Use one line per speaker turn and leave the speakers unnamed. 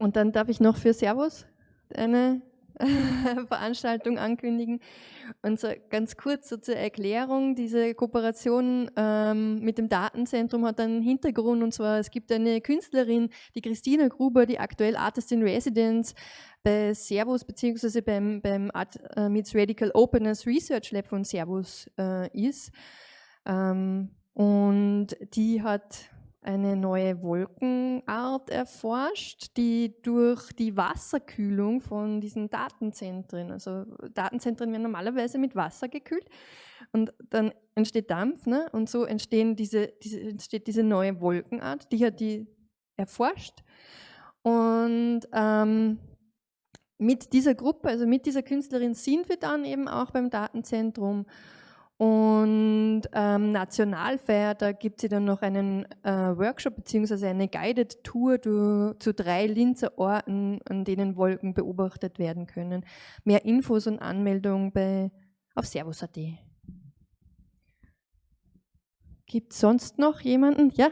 und dann darf ich noch für Servus eine Veranstaltung ankündigen. Und so ganz kurz so zur Erklärung, diese Kooperation ähm, mit dem Datenzentrum hat einen Hintergrund und zwar, es gibt eine Künstlerin, die Christina Gruber, die aktuell Artist in Residence bei Servus beziehungsweise beim, beim Art äh, Meets Radical Openness Research Lab von Servus äh, ist. Ähm, und die hat eine neue Wolkenart erforscht, die durch die Wasserkühlung von diesen Datenzentren, also Datenzentren werden normalerweise mit Wasser gekühlt und dann entsteht Dampf ne? und so entstehen diese, diese, entsteht diese neue Wolkenart, die hat die erforscht und ähm, mit dieser Gruppe, also mit dieser Künstlerin sind wir dann eben auch beim Datenzentrum und ähm, Nationalfeier, da gibt es dann noch einen äh, Workshop bzw. eine Guided Tour du, zu drei Linzer Orten, an denen Wolken beobachtet werden können. Mehr Infos und Anmeldungen bei, auf servus.at. Gibt es sonst noch jemanden? Ja?